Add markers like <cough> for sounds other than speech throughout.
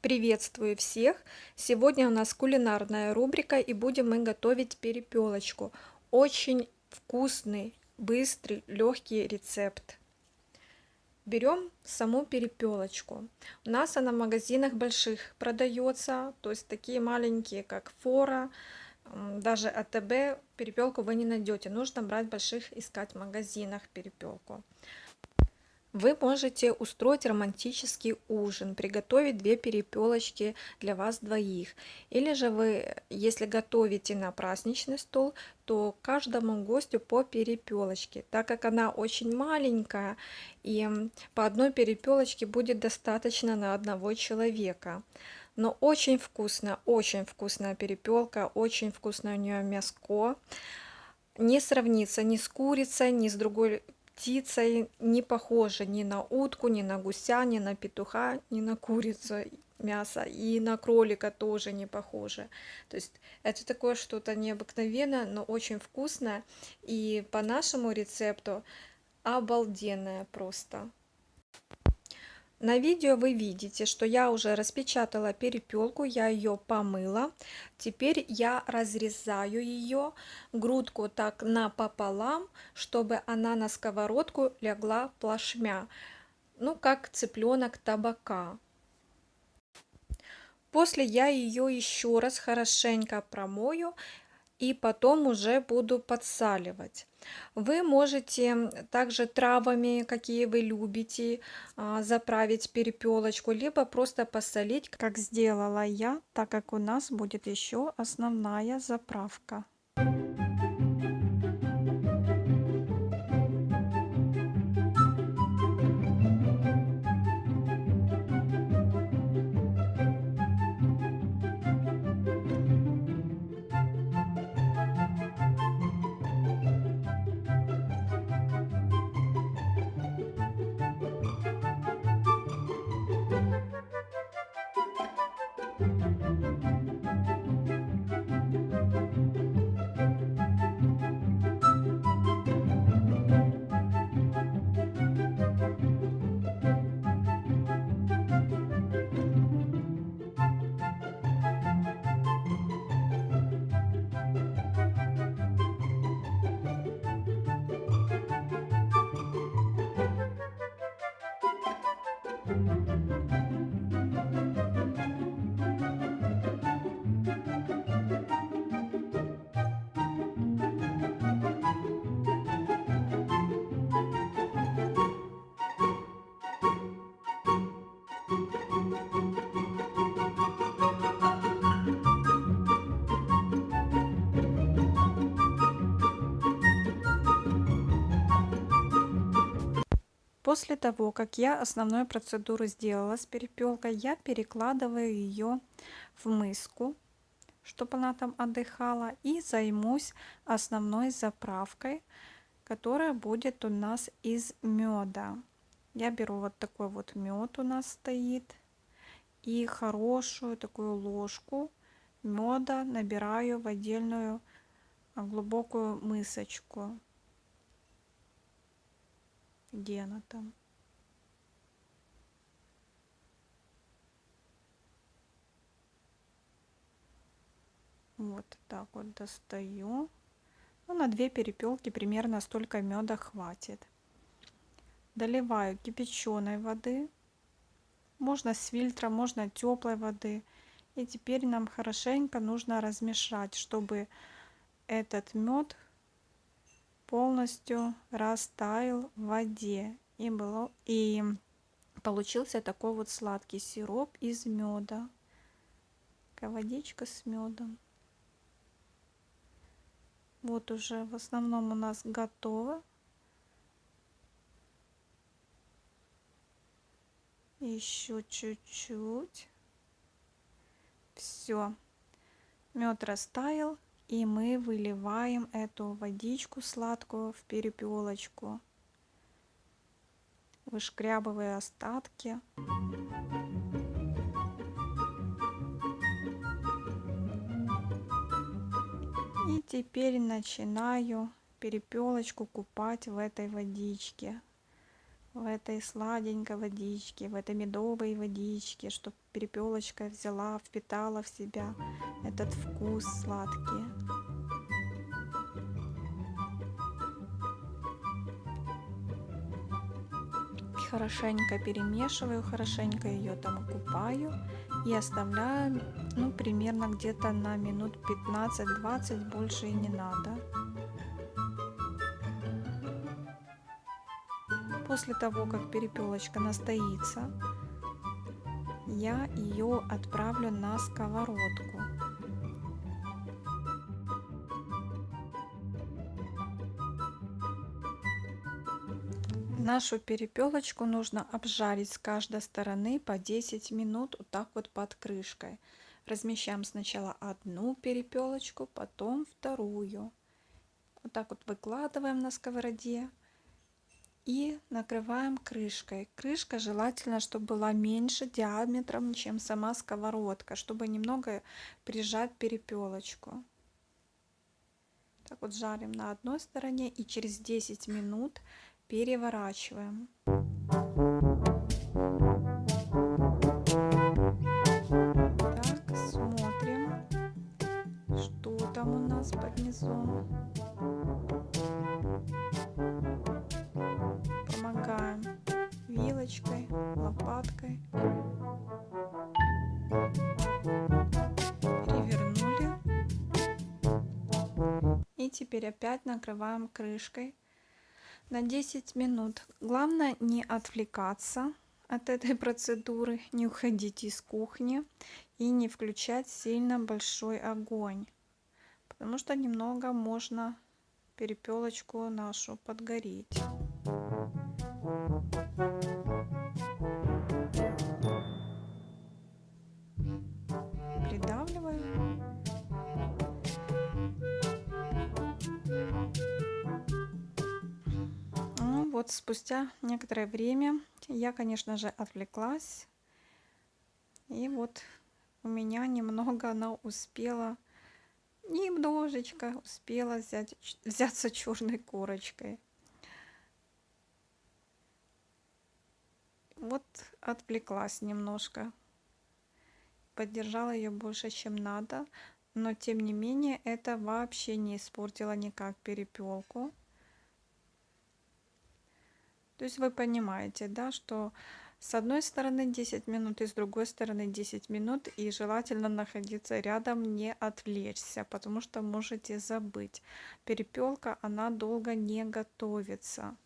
Приветствую всех! Сегодня у нас кулинарная рубрика и будем мы готовить перепелочку. Очень вкусный, быстрый, легкий рецепт. Берем саму перепелочку. У нас она в магазинах больших продается, то есть такие маленькие, как Фора, даже АТБ перепелку вы не найдете. Нужно брать больших, искать в магазинах перепелку. Вы можете устроить романтический ужин, приготовить две перепелочки для вас двоих. Или же вы, если готовите на праздничный стол, то каждому гостю по перепелочке, так как она очень маленькая, и по одной перепелочке будет достаточно на одного человека. Но очень вкусно, очень вкусная перепелка, очень вкусное у нее мяско. Не сравнится ни с курицей, ни с другой птицей не похожа ни на утку, ни на гуся, ни на петуха, ни на курицу мясо, и на кролика тоже не похоже. То есть это такое что-то необыкновенное, но очень вкусное, и по нашему рецепту обалденное просто. На видео вы видите, что я уже распечатала перепелку, я ее помыла. Теперь я разрезаю ее, грудку так напополам, чтобы она на сковородку легла плашмя. Ну, как цыпленок табака. После я ее еще раз хорошенько промою и потом уже буду подсаливать. Вы можете также травами, какие вы любите, а, заправить перепелочку, либо просто посолить, как сделала я, так как у нас будет еще основная заправка. После того, как я основную процедуру сделала с перепелкой, я перекладываю ее в миску, чтобы она там отдыхала, и займусь основной заправкой, которая будет у нас из меда. Я беру вот такой вот мед у нас стоит, и хорошую такую ложку меда набираю в отдельную глубокую мысочку где она там? Вот так вот достаю. Ну, на две перепелки примерно столько меда хватит. Доливаю кипяченой воды. Можно с фильтра, можно теплой воды. И теперь нам хорошенько нужно размешать, чтобы этот мед полностью растаял в воде. И было и получился такой вот сладкий сироп из меда. Такая водичка с медом. Вот уже в основном у нас готово. Еще чуть-чуть. Все мед растаял и мы выливаем эту водичку сладкую в перепелочку, вышкрябывая остатки. И теперь начинаю перепелочку купать в этой водичке. в этой сладенькой водичке, в этой медовой водичке, чтобы перепелочка взяла, впитала в себя этот вкус сладкий. Хорошенько перемешиваю, хорошенько ее там купаю и оставляю, ну, примерно где-то на минут 15-20, больше и не надо. После того, как перепелочка настоится, я ее отправлю на сковородку. Нашу перепелочку нужно обжарить с каждой стороны по 10 минут вот так вот под крышкой. Размещаем сначала одну перепелочку, потом вторую. Вот так вот выкладываем на сковороде и накрываем крышкой. Крышка желательно, чтобы была меньше диаметром, чем сама сковородка, чтобы немного прижать перепелочку. Так вот жарим на одной стороне и через 10 минут переворачиваем. Так, смотрим, что там у нас под низом. Помогаем вилочкой, лопаткой. Перевернули. И теперь опять накрываем крышкой на 10 минут. Главное не отвлекаться от этой <laughs> процедуры, не уходить из кухни и не включать сильно большой огонь, потому что немного можно перепелочку нашу подгореть. Вот спустя некоторое время я, конечно же, отвлеклась. И вот у меня немного она успела, немножечко успела взять, взяться черной корочкой. Вот отвлеклась немножко. Поддержала ее больше, чем надо. Но тем не менее это вообще не испортило никак перепелку. То есть вы понимаете, да, что с одной стороны 10 минут и с другой стороны 10 минут, и желательно находиться рядом, не отвлечься, потому что можете забыть. Перепелка, она долго не готовится.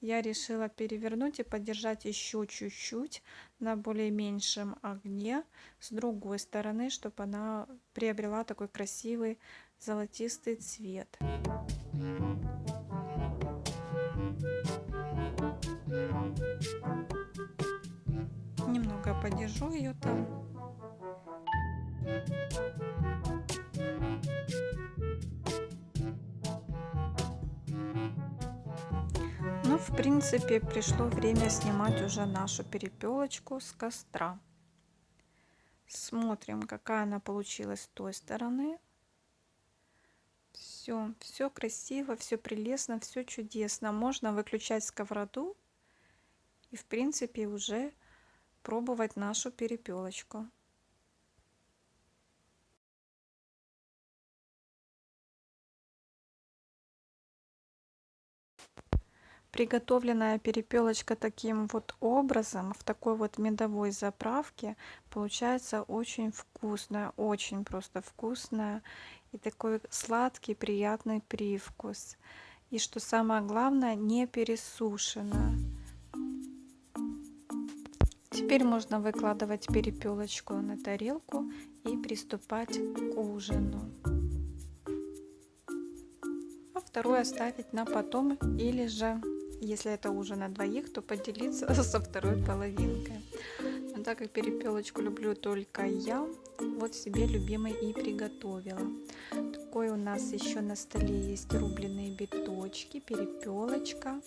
Я решила перевернуть и подержать еще чуть-чуть на более меньшем огне с другой стороны, чтобы она приобрела такой красивый золотистый цвет. Немного подержу ее там. Ну, в принципе, пришло время снимать уже нашу перепелочку с костра. Смотрим, какая она получилась с той стороны. Все, все красиво, все прелестно, все чудесно. Можно выключать сковороду и, в принципе, уже пробовать нашу перепелочку. Приготовленная перепелочка таким вот образом, в такой вот медовой заправке, получается очень вкусная, очень просто вкусная. И такой сладкий, приятный привкус. И что самое главное, не пересушенная. Теперь можно выкладывать перепелочку на тарелку и приступать к ужину. А вторую оставить на потом или же, если это ужин на двоих, то поделиться <laughs> со второй половинкой. Но так как перепелочку люблю только я, вот себе любимый и приготовила. Такой у нас еще на столе есть рубленые биточки, перепелочка,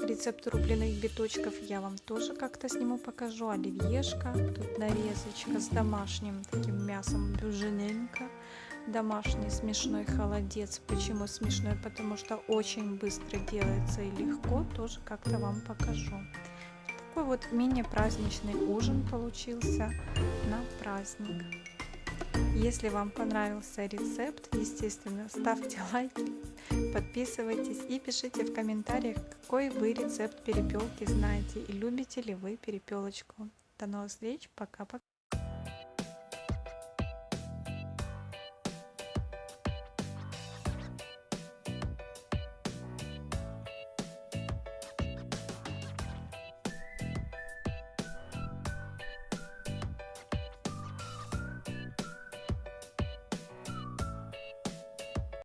Рецепт рубленых биточков я вам тоже как-то сниму, покажу. Оливьешка, тут нарезочка с домашним таким мясом бюжиненко, домашний смешной холодец. Почему смешной? Потому что очень быстро делается и легко. Тоже как-то вам покажу. Такой вот мини-праздничный ужин получился на праздник. Если вам понравился рецепт, естественно, ставьте <laughs> лайки, подписывайтесь и пишите в комментариях, какой вы рецепт перепелки знаете и любите ли вы перепелочку. До новых встреч, пока-пока.